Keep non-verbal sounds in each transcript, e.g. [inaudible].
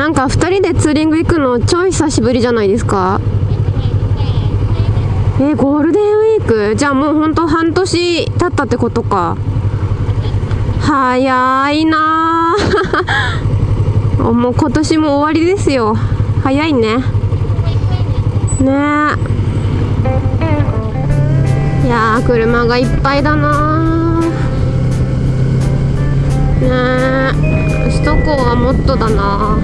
なんか2人でツーリング行くの超久しぶりじゃないですか。えゴールデンウィーク？じゃあもうほんと半年経ったってことか。早いな [laughs] もう今年も終わりですよ。早いね。ね。いや車がいっぱいだなね首都高はもっとだな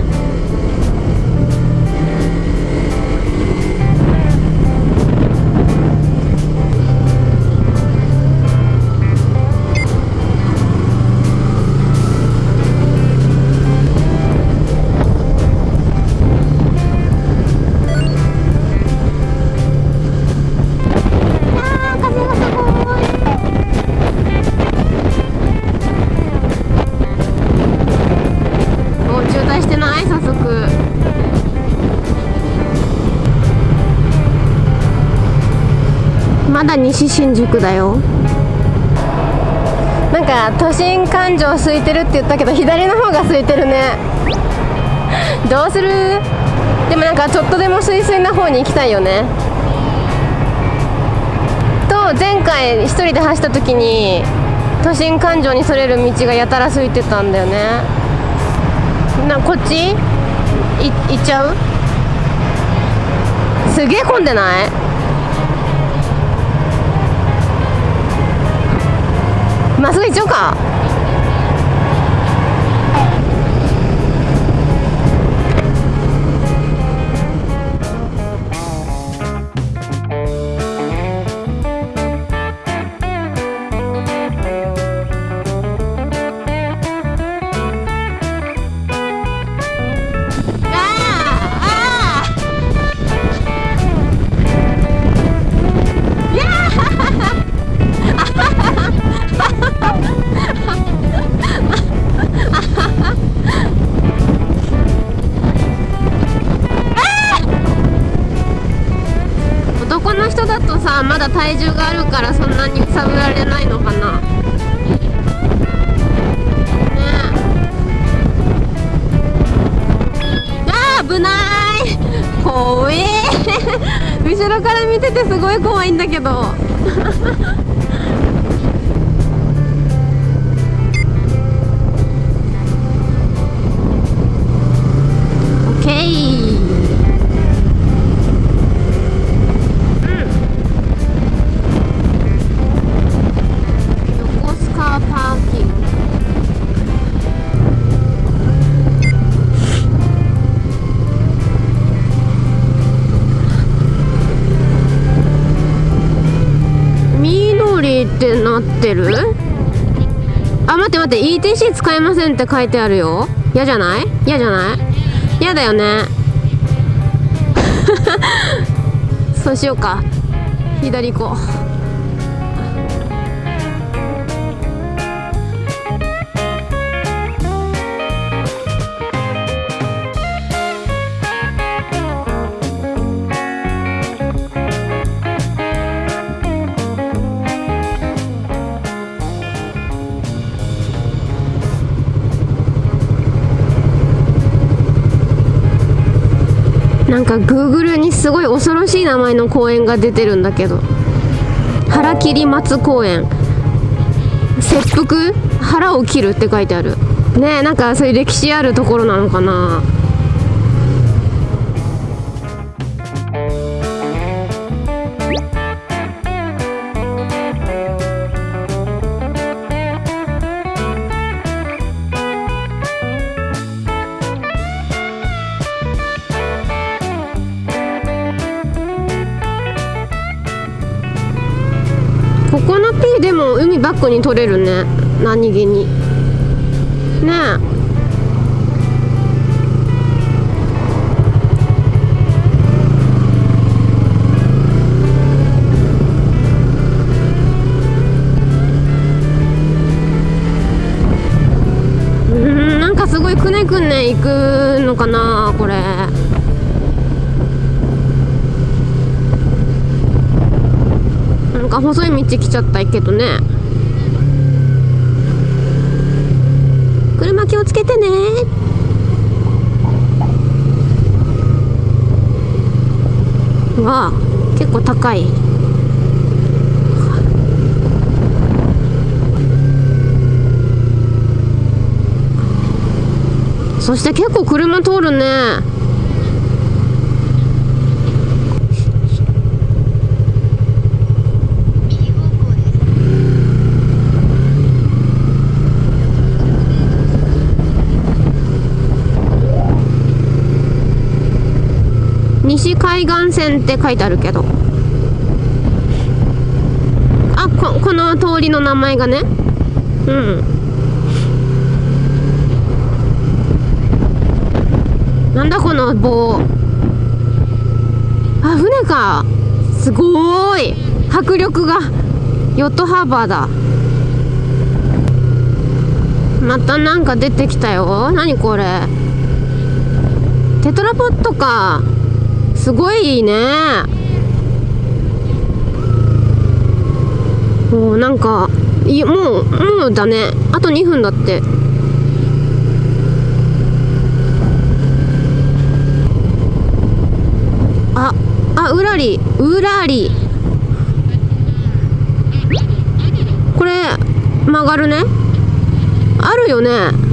西新宿だよ。なんか都心環状空いてるって言ったけど左の方が空いてるね。どうする？でもなんかちょっとでも水水な方に行きたいよね。と前回一人で走った時に都心環状にそれる道がやたら空いてたんだよね。なこっち？行っちゃう？すげえ混んでない？まっすぐ行っちさまだ体重があるからそんなに揺さぶられないのかな。ねあ危ない。怖え。[laughs] 後ろから見ててすごい怖いんだけど。待って待って ETC 使えませんって書いてあるよ。嫌じゃない？嫌じゃない？嫌だよね。[laughs] そうしようか。左行こう。か Google にすごい恐ろしい名前の公園が出てるんだけど。腹切り松公園。切腹？腹を切るって書いてある。ねえなんかそういう歴史あるところなのかな。でも海バックに取れるね。何気に。ね。えすごいくねくね行くのかなこれ。か細い道来ちゃったけどね。車気をつけてね。わあ結構高い。そして結構車通るね。西海岸線って書いてあるけど。あここの通りの名前がね。うん。なんだこの棒。あ船か。すごい。迫力が。ヨットハーバーだ。またなんか出てきたよ。何これ。テトラポットか。すごいいいね。もうなんかいもうもうだね。あと2分だって。ああうらり。うらり。これ曲がるね。あるよね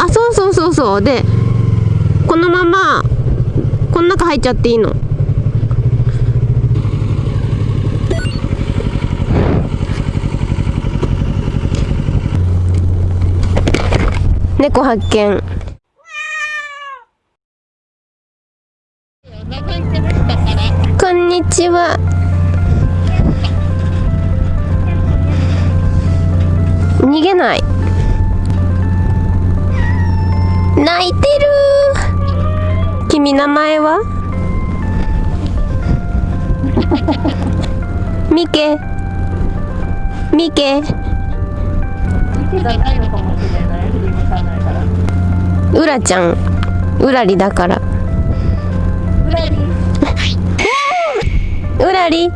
あそうでこのままこの中入っちゃっていいの？猫発見。こんにちは。逃げない。泣いてる。君名前は？ミケ。ミケ。うらちゃん。うらりだから。うらりうらり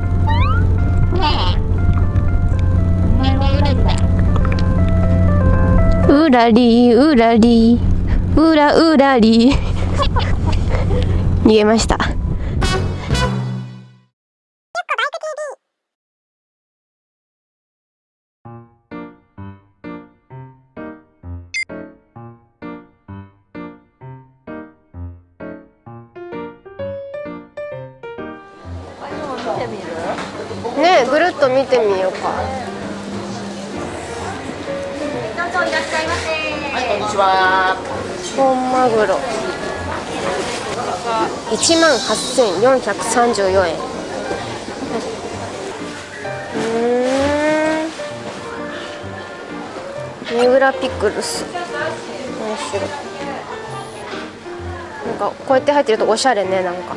うらりだ。うらりうらり。うらり逃げました。見てみるねえぐるっと見てみようか。どうぞいらっしゃいませ。はいこんにちは本マグロ。1万8434円。うーん。三浦ピクルス。面白い。なんかこうやって入ってるとおしゃれねなんか、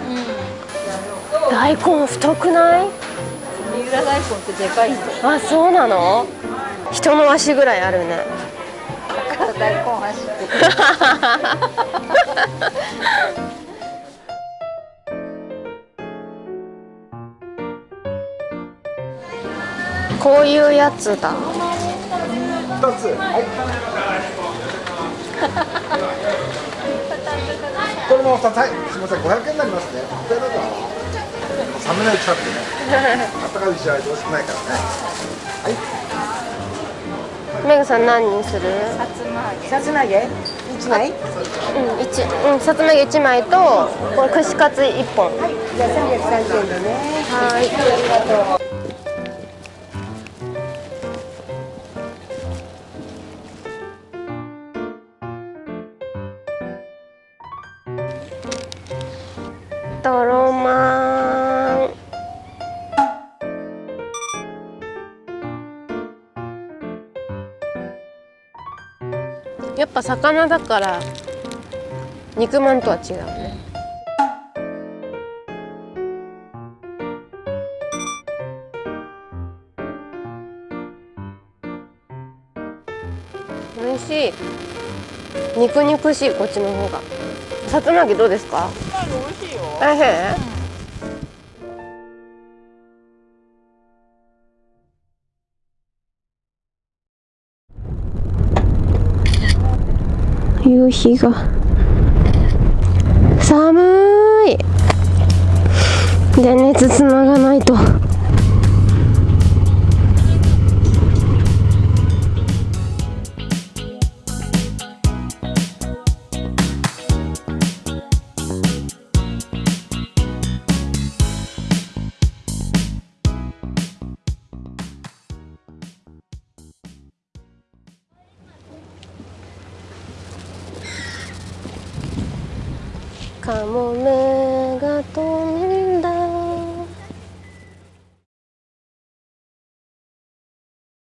大根太くない？三浦大根ってでかいあそうなの？人の足ぐらいあるね大根走ってくる。こういうやつだ二つ。はい。これも二つ。はい。すみません。五百円になりますね。こちらどうぞ。冷めない近くでね。あったかいしないと美味しくないからね。はいメグさん何にする？さつま揚げ。さつま揚げ？一枚？うん一うんさつま揚げ1枚とこれ串カツ1本。じゃあ330円でね。はい。とろまぱ魚だから肉まんとは違うね。美味しい。肉肉しいこっちの方が。さつま揚げどうですか？美味しいよ。おいしい夕日が。寒い。電熱つながないと。カモメが飛ん